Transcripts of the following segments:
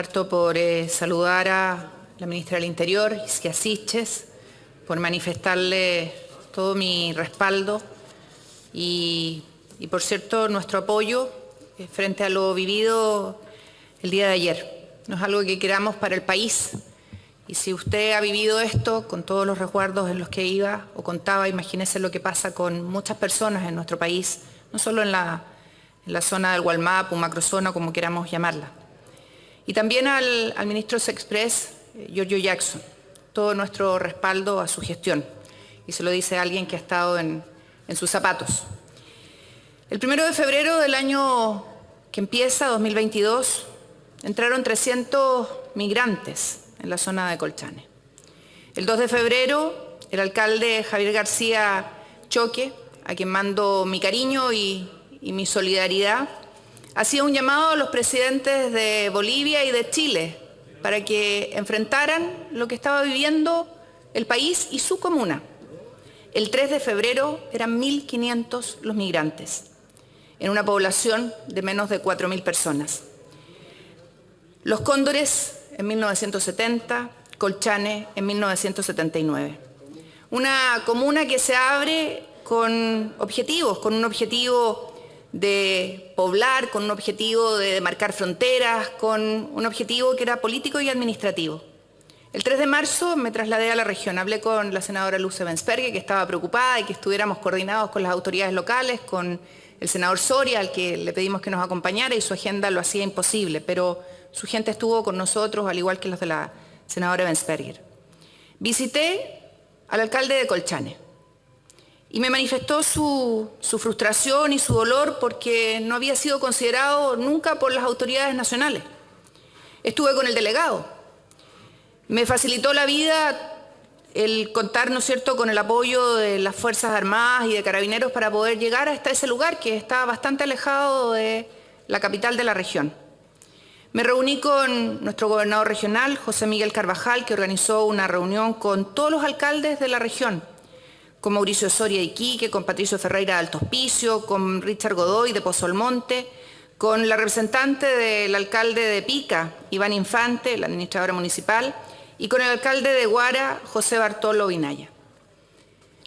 Parto por eh, saludar a la ministra del Interior, Isquia Siches, por manifestarle todo mi respaldo y, por cierto, nuestro apoyo eh, frente a lo vivido el día de ayer. No es algo que queramos para el país. Y si usted ha vivido esto con todos los resguardos en los que iba o contaba, imagínese lo que pasa con muchas personas en nuestro país, no solo en la, zona del Gualmap o macrozona, como queramos llamarla. Y también al, al ministro Sexpress, eh, Giorgio Jackson, todo nuestro respaldo a su gestión. Y se lo dice alguien que ha estado en, sus zapatos. El primero de febrero del año que empieza, 2022, entraron 300 migrantes en la zona de Colchane. El 2 de febrero, el alcalde Javier García Choque, a quien mando mi cariño y mi solidaridad, hacía un llamado a los presidentes de Bolivia y de Chile para que enfrentaran lo que estaba viviendo el país y su comuna. El 3 de febrero eran 1.500 los migrantes, en una población de menos de 4.000 personas. Los Cóndores en 1970, Colchane en 1979. Una comuna que se abre con objetivos, con un objetivo de poblar, con un objetivo de marcar fronteras, con un objetivo que era político y administrativo. El 3 de marzo me trasladé a la región, hablé con la senadora Luce Benspergue, que estaba preocupada y que estuviéramos coordinados con las autoridades locales, con el senador Soria, al que le pedimos que nos acompañara y su agenda lo hacía imposible, pero su gente estuvo con nosotros, al igual que los de la senadora Bensperger. Visité al alcalde de Colchane y me manifestó su, frustración y su dolor porque no había sido considerado nunca por las autoridades nacionales. Estuve con el delegado. Me facilitó la vida el contar, ¿no es cierto?, con el apoyo de las Fuerzas Armadas y de Carabineros para poder llegar hasta ese lugar que está bastante alejado de la capital de la región. Me reuní con nuestro gobernador regional, José Miguel Carvajal, que organizó una reunión con todos los alcaldes de la región, con Mauricio Soria Iquique, con Patricio Ferreira de Alto Hospicio, con Richard Godoy de Pozo Monte, con la representante del alcalde de Pica, Iván Infante, la administradora municipal, y con el alcalde de Guara, José Bartolo Vinaya.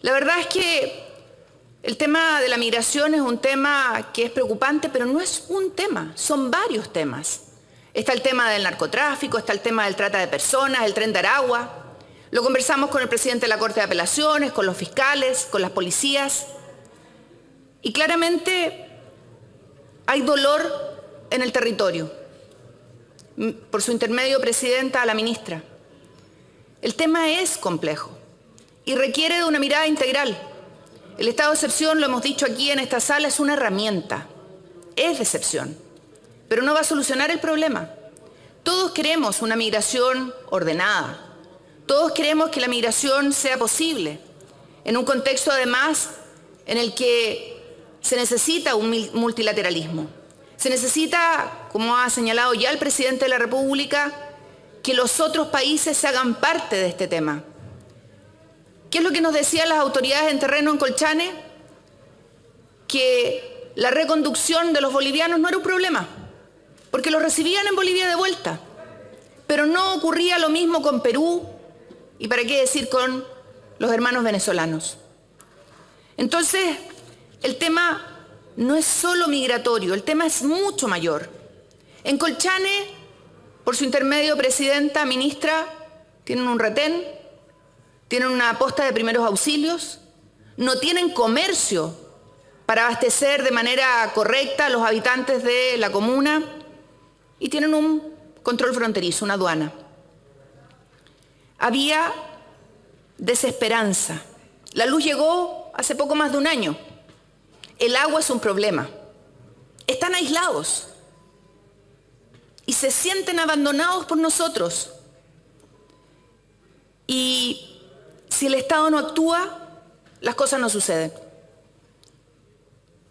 La verdad es que el tema de la migración es un tema que es preocupante, pero no es un tema, son varios temas. Está el tema del narcotráfico, está el tema del trata de personas, el tren de Aragua. Lo conversamos con el presidente de la Corte de Apelaciones, con los fiscales, con las policías. Y claramente hay dolor en el territorio. Por su intermedio, presidenta, a la ministra. El tema es complejo y requiere de una mirada integral. El estado de excepción, lo hemos dicho aquí en esta sala, es una herramienta. Es de excepción pero no va a solucionar el problema. Todos queremos una migración ordenada. Todos queremos que la migración sea posible, en un contexto además en el que se necesita un multilateralismo. Se necesita, como ha señalado ya el presidente de la República, que los otros países se hagan parte de este tema. ¿Qué es lo que nos decían las autoridades en terreno en Colchane? Que la reconducción de los bolivianos no era un problema porque lo recibían en Bolivia de vuelta. Pero no ocurría lo mismo con Perú y para qué decir con los hermanos venezolanos. Entonces, el tema no es solo migratorio, el tema es mucho mayor. En Colchane, por su intermedio, presidenta, ministra, tienen un retén, tienen una posta de primeros auxilios, no tienen comercio para abastecer de manera correcta a los habitantes de la comuna, y tienen un control fronterizo, una aduana. Había desesperanza. La luz llegó hace poco más de un año. El agua es un problema. Están aislados y se sienten abandonados por nosotros. Y si el Estado no actúa, las cosas no suceden.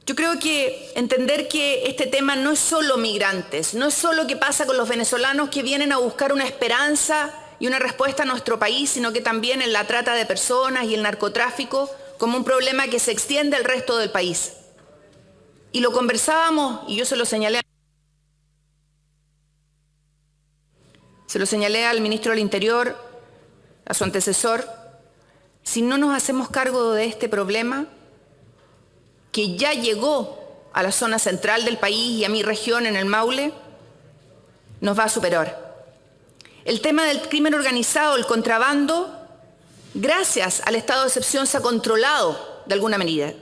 Yo creo que entender que este tema no es solo migrantes, no es solo qué pasa con los venezolanos que vienen a buscar una esperanza y una respuesta a nuestro país, sino que también en la trata de personas y el narcotráfico como un problema que se extiende al resto del país. Y lo conversábamos, y yo se lo señalé. Se lo señalé al ministro del Interior, a su antecesor. Si no nos hacemos cargo de este problema, que ya llegó a la zona central del país y a mi región en el Maule, nos va a superar. El tema del crimen organizado, el contrabando, gracias al estado de excepción se ha controlado de alguna medida.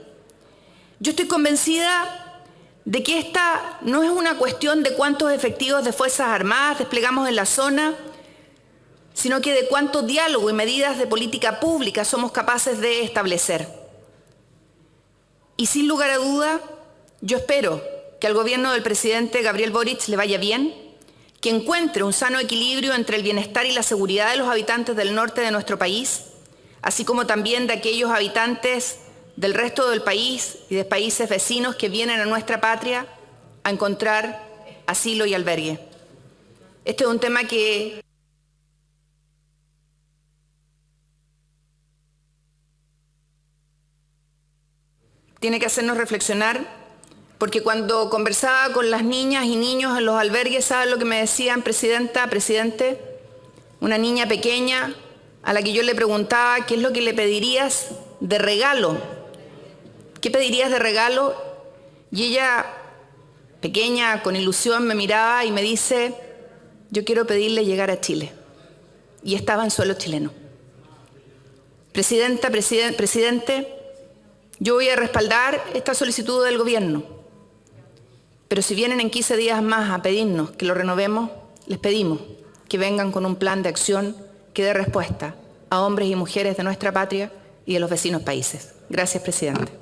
Yo estoy convencida de que esta no es una cuestión de cuántos efectivos de Fuerzas Armadas desplegamos en la zona, sino que de cuánto diálogo y medidas de política pública somos capaces de establecer. Y sin lugar a duda, yo espero que al gobierno del presidente Gabriel Boric le vaya bien, que encuentre un sano equilibrio entre el bienestar y la seguridad de los habitantes del norte de nuestro país, así como también de aquellos habitantes del resto del país y de países vecinos que vienen a nuestra patria a encontrar asilo y albergue. Este es un tema que tiene que hacernos reflexionar, porque cuando conversaba con las niñas y niños en los albergues, ¿saben lo que me decían, presidenta, presidente? Una niña pequeña a la que yo le preguntaba, ¿qué es lo que le pedirías de regalo? ¿Qué pedirías de regalo? Y ella, pequeña, con ilusión, me miraba y me dice, yo quiero pedirle llegar a Chile. Y estaba en suelo chileno. Presidenta, presidente, yo voy a respaldar esta solicitud del gobierno, pero si vienen en 15 días más a pedirnos que lo renovemos, les pedimos que vengan con un plan de acción que dé respuesta a hombres y mujeres de nuestra patria y de los vecinos países. Gracias, presidente.